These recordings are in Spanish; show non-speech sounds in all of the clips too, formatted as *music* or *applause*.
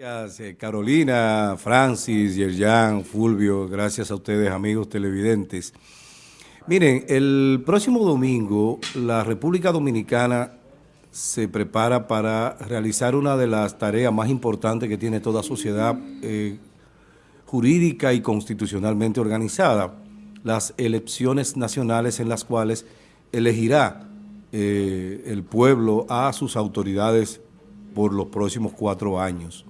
Gracias, eh, Carolina, Francis, Yerjan, Fulvio, gracias a ustedes, amigos televidentes. Miren, el próximo domingo la República Dominicana se prepara para realizar una de las tareas más importantes que tiene toda sociedad eh, jurídica y constitucionalmente organizada, las elecciones nacionales en las cuales elegirá eh, el pueblo a sus autoridades por los próximos cuatro años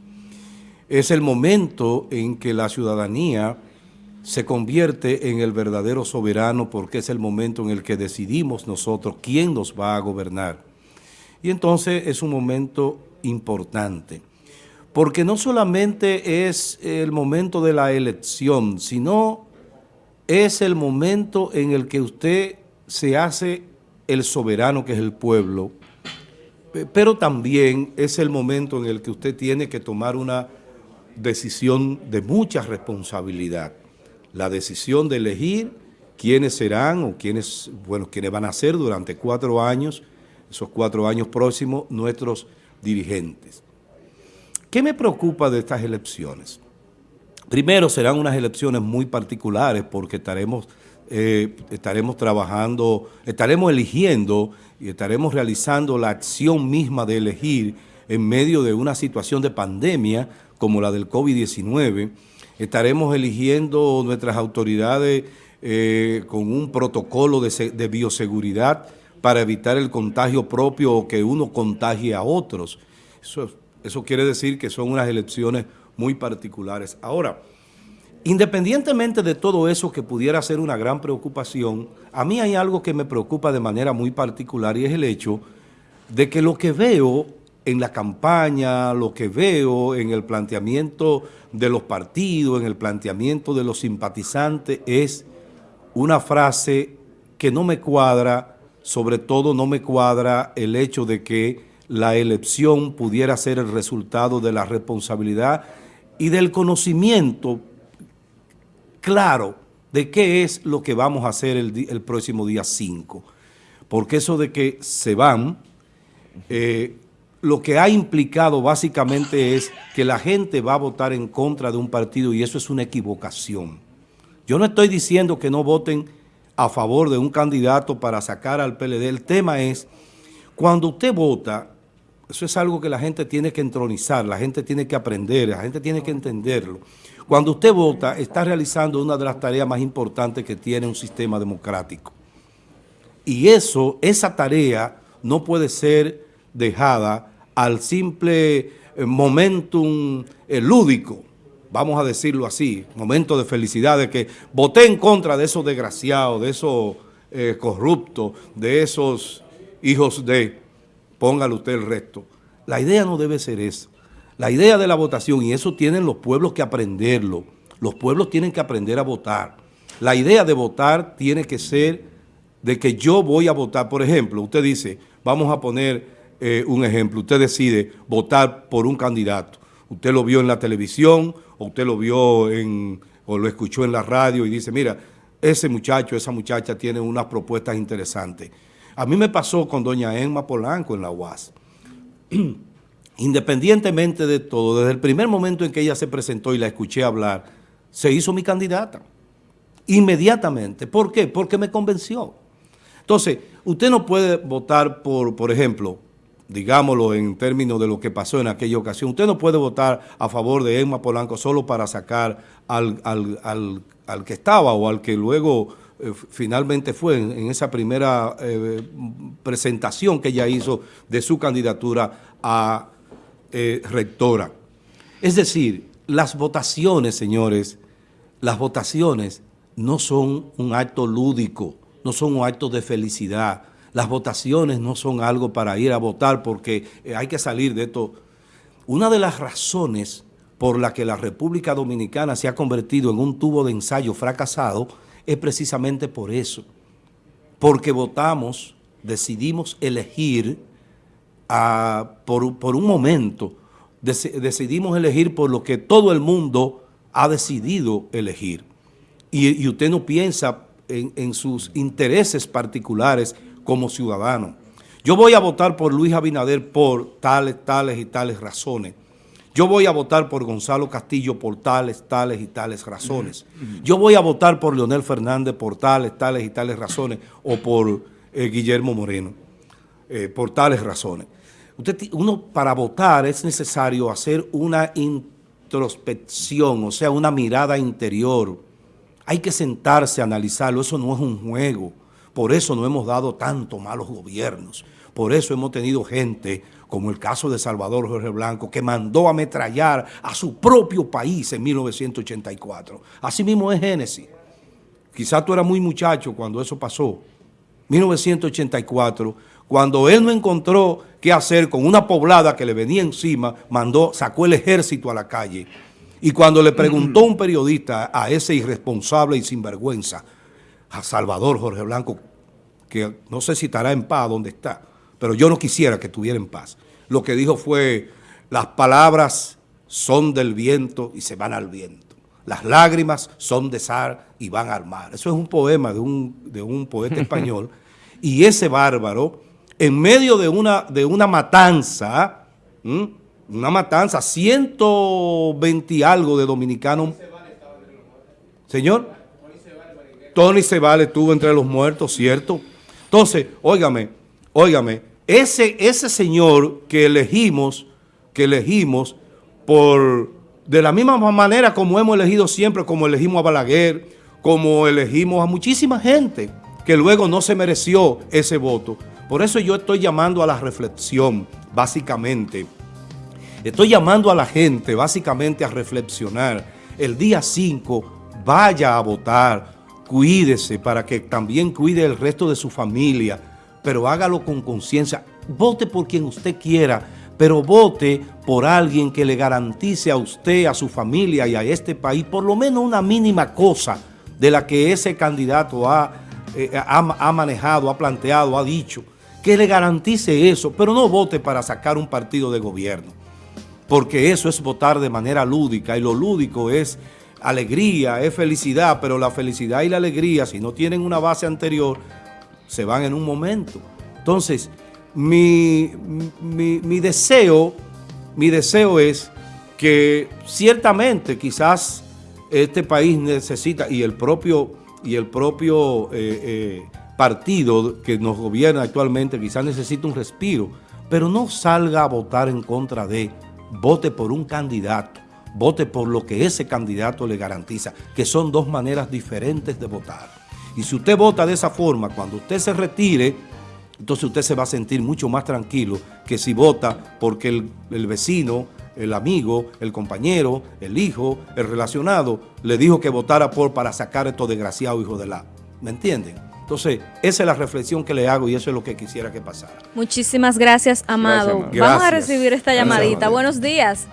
es el momento en que la ciudadanía se convierte en el verdadero soberano porque es el momento en el que decidimos nosotros quién nos va a gobernar. Y entonces es un momento importante, porque no solamente es el momento de la elección, sino es el momento en el que usted se hace el soberano que es el pueblo, pero también es el momento en el que usted tiene que tomar una decisión de mucha responsabilidad. La decisión de elegir quiénes serán o quiénes, bueno, quiénes van a ser durante cuatro años, esos cuatro años próximos, nuestros dirigentes. ¿Qué me preocupa de estas elecciones? Primero, serán unas elecciones muy particulares porque estaremos, eh, estaremos trabajando, estaremos eligiendo y estaremos realizando la acción misma de elegir en medio de una situación de pandemia como la del COVID-19, estaremos eligiendo nuestras autoridades eh, con un protocolo de, bioseguridad para evitar el contagio propio o que uno contagie a otros. Eso, eso quiere decir que son unas elecciones muy particulares. Ahora, independientemente de todo eso que pudiera ser una gran preocupación, a mí hay algo que me preocupa de manera muy particular y es el hecho de que lo que veo en la campaña, lo que veo en el planteamiento de los partidos, en el planteamiento de los simpatizantes, es una frase que no me cuadra, sobre todo no me cuadra el hecho de que la elección pudiera ser el resultado de la responsabilidad y del conocimiento claro de qué es lo que vamos a hacer el, próximo día 5. Porque eso de que se van, eh, lo que ha implicado básicamente es que la gente va a votar en contra de un partido y eso es una equivocación. Yo no estoy diciendo que no voten a favor de un candidato para sacar al PLD. El tema es, cuando usted vota, eso es algo que la gente tiene que entronizar, la gente tiene que aprender, la gente tiene que entenderlo. Cuando usted vota, está realizando una de las tareas más importantes que tiene un sistema democrático. Y eso, esa tarea no puede ser dejada al simple eh, momentum eh, lúdico, vamos a decirlo así, momento de felicidad, de que voté en contra de esos desgraciados, de esos eh, corruptos, de esos hijos de, póngale usted el resto. La idea no debe ser esa. La idea de la votación, y eso tienen los pueblos que aprenderlo, los pueblos tienen que aprender a votar. La idea de votar tiene que ser de que yo voy a votar. Por ejemplo, usted dice, vamos a poner eh, un ejemplo, usted decide votar por un candidato, usted lo vio en la televisión o usted lo vio en, o lo escuchó en la radio y dice, mira, ese muchacho, esa muchacha tiene unas propuestas interesantes. A mí me pasó con doña Emma Polanco en la UAS. *clears throat* Independientemente de todo, desde el primer momento en que ella se presentó y la escuché hablar, se hizo mi candidata. Inmediatamente. ¿Por qué? Porque me convenció. Entonces, usted no puede votar por, por ejemplo, digámoslo en términos de lo que pasó en aquella ocasión, usted no puede votar a favor de Emma Polanco solo para sacar al, que estaba o al que luego eh, finalmente fue en, esa primera eh, presentación que ella hizo de su candidatura a eh, rectora. Es decir, las votaciones, señores, las votaciones no son un acto lúdico, no son un acto de felicidad, las votaciones no son algo para ir a votar porque eh, hay que salir de esto. Una de las razones por la que la República Dominicana se ha convertido en un tubo de ensayo fracasado es precisamente por eso. Porque votamos, decidimos elegir por, un momento, decidimos elegir por lo que todo el mundo ha decidido elegir. Y, usted no piensa en, en sus intereses particulares como ciudadano. Yo voy a votar por Luis Abinader por tales, tales y tales razones. Yo voy a votar por Gonzalo Castillo por tales, tales y tales razones. Yo voy a votar por Leonel Fernández por tales, tales y tales razones, o por eh, Guillermo Moreno, eh, por tales razones. Usted, uno para votar es necesario hacer una introspección, o sea, una mirada interior. Hay que sentarse a analizarlo, eso no es un juego. Por eso no hemos dado tanto malos gobiernos. Por eso hemos tenido gente, como el caso de Salvador Jorge Blanco, que mandó a ametrallar a su propio país en 1984. Así mismo es Génesis. Quizás tú eras muy muchacho cuando eso pasó. 1984, cuando él no encontró qué hacer con una poblada que le venía encima, mandó, sacó el ejército a la calle. Y cuando le preguntó un periodista a ese irresponsable y sinvergüenza, a Salvador Jorge Blanco, que no sé si estará en paz donde está, pero yo no quisiera que estuviera en paz. Lo que dijo fue, las palabras son del viento y se van al viento. Las lágrimas son de zar y van al mar. Eso es un poema de un, de un poeta *laughs* español. y ese bárbaro, en medio de una, de una matanza, una matanza, 120 y algo de dominicanos. Señor. Tony Cebale estuvo entre los muertos, ¿cierto? Entonces, óigame, óigame, ese, ese señor que elegimos, que elegimos por, de la misma manera como hemos elegido siempre, como elegimos a Balaguer, como elegimos a muchísima gente que luego no se mereció ese voto. Por eso yo estoy llamando a la reflexión, básicamente. Estoy llamando a la gente, básicamente, a reflexionar. El día 5, vaya a votar, cuídese para que también cuide el resto de su familia, pero hágalo con conciencia. Vote por quien usted quiera, pero vote por alguien que le garantice a usted, a su familia y a este país por lo menos una mínima cosa de la que ese candidato ha, eh, ha, manejado, ha planteado, ha dicho, que le garantice eso, pero no vote para sacar un partido de gobierno, porque eso es votar de manera lúdica y lo lúdico es alegría, es felicidad, pero la felicidad y la alegría, si no tienen una base anterior, se van en un momento. Entonces, mi, mi, deseo, mi deseo es que ciertamente quizás este país necesita, y el propio, y el propio eh, eh, partido que nos gobierna actualmente quizás necesita un respiro, pero no salga a votar en contra de, vote por un candidato vote por lo que ese candidato le garantiza, que son dos maneras diferentes de votar. Y si usted vota de esa forma, cuando usted se retire, entonces usted se va a sentir mucho más tranquilo que si vota porque el, vecino, el amigo, el compañero, el hijo, el relacionado, le dijo que votara por para sacar a estos desgraciados hijos de la... ¿Me entienden? Entonces, esa es la reflexión que le hago y eso es lo que quisiera que pasara. Muchísimas gracias, Amado. Vamos a recibir esta llamadita. Buenos días.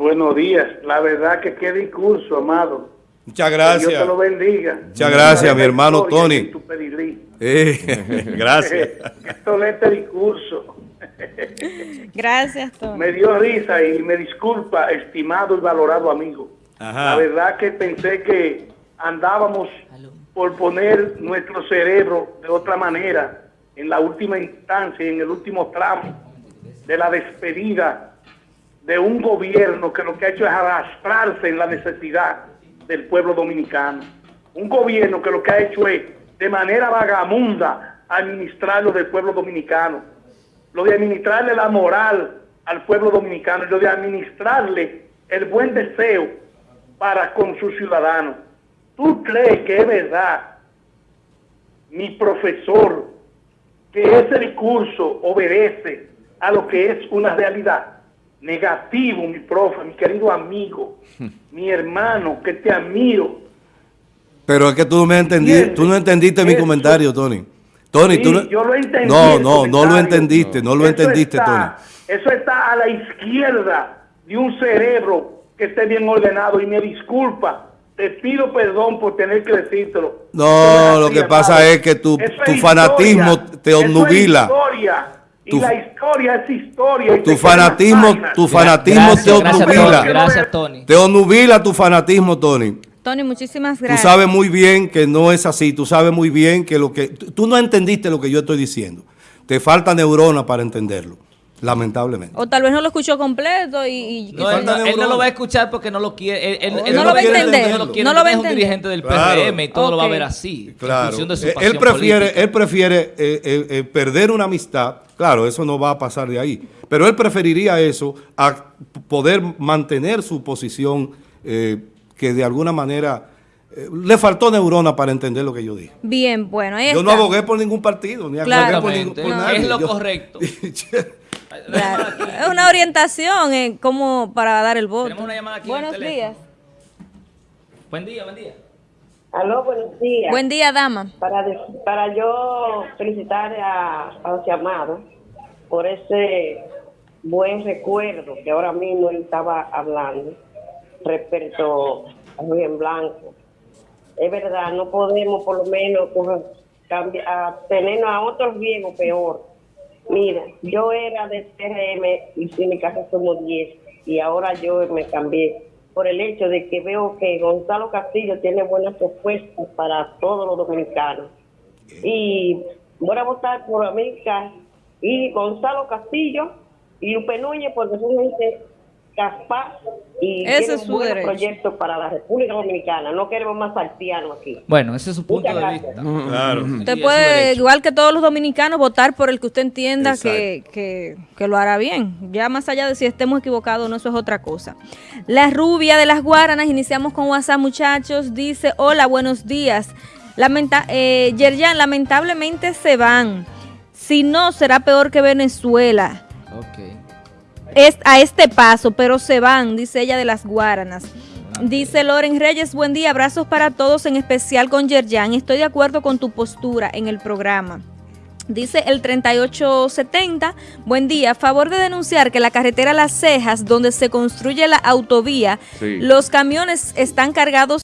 Buenos días. La verdad que qué discurso, amado. Muchas gracias. Que Dios te lo bendiga. Muchas gracias, mi hermano Tony. Eh, *laughs* gracias. *laughs* Esto este discurso. *laughs* gracias, Tony. Me dio risa y me disculpa, estimado y valorado amigo. La verdad que pensé que andábamos por poner nuestro cerebro de otra manera en la última instancia, en el último tramo de la despedida de un gobierno que lo que ha hecho es arrastrarse en la necesidad del pueblo dominicano. Un gobierno que lo que ha hecho es, de manera vagamunda, administrarlo del pueblo dominicano. Lo de administrarle la moral al pueblo dominicano, lo de administrarle el buen deseo para con sus ciudadanos. ¿Tú crees que es verdad, mi profesor, que ese discurso obedece a lo que es una realidad? Negativo, mi profe, mi querido amigo, *laughs* mi hermano, que te admiro. Pero es que tú no me entendiste, tú no entendiste mi comentario, Tony. Tony, tú no, yo lo entendí no, no, no lo entendiste, no, lo entendiste, Tony. Eso está a la izquierda de un cerebro que esté bien ordenado y me disculpa. Te pido perdón por tener que decírtelo. No, lo que pasa es que tu, tu fanatismo te obnubila y la historia es historia. tu fanatismo, tu fanatismo te obnubila. Gracias, Tony. Te obnubila tu fanatismo, Tony. Tony, muchísimas gracias. Tú sabes muy bien que no es así. Tú sabes muy bien que lo que... Tú no entendiste lo que yo estoy diciendo. Te falta neurona para entenderlo. Lamentablemente. O tal vez no lo escuchó completo y... no, él, no, lo va a escuchar porque no lo quiere. Él, no, lo va a entender. No lo, va a entender. Es un dirigente del PRM y todo lo va a ver así. Claro. él prefiere, él prefiere eh, eh, eh, perder una amistad. Claro, eso no va a pasar de ahí. Pero él preferiría eso a poder mantener su posición que de alguna manera le faltó neurona para entender lo que yo dije. Bien, bueno. Yo no abogué por ningún partido, ni abogué por, ningún, nadie. Es lo correcto. *laughs* Es una orientación en cómo para dar el voto. Tenemos una llamada aquí Buenos días. Buen día, buen día. Aló, buenos días. Buen día, dama. Para, para yo felicitar a, a los llamados por ese buen recuerdo que ahora mismo él estaba hablando respecto a Luis Blanco. Es verdad, no podemos por lo menos cambiar, tenernos a otros viejos peor Mira, yo era de CRM y en mi casa somos 10 y ahora yo me cambié por el hecho de que veo que Gonzalo Castillo tiene buenas propuestas para todos los dominicanos. Y voy a votar por América y Gonzalo Castillo y Lupe Núñez porque son gente y ese es su buenos proyectos para la República Dominicana. No queremos más haitianos aquí. Bueno, ese es su punto de vista. Claro. Usted puede, igual que todos los dominicanos, votar por el que usted entienda que, que, que, lo hará bien. Ya más allá de si estemos equivocados no, eso es otra cosa. La rubia de las Guaranas, iniciamos con WhatsApp, muchachos. Dice, hola, buenos días. Lamenta eh, Yerjan, lamentablemente se van. Si no, será peor que Venezuela. Ok es a este paso, pero se van, dice ella de las Guaranas. Dice Loren Reyes, buen día, abrazos para todos, en especial con Yerjan. Estoy de acuerdo con tu postura en el programa. Dice el 3870, buen día, a favor de denunciar que la carretera Las Cejas, donde se construye la autovía, los camiones están cargados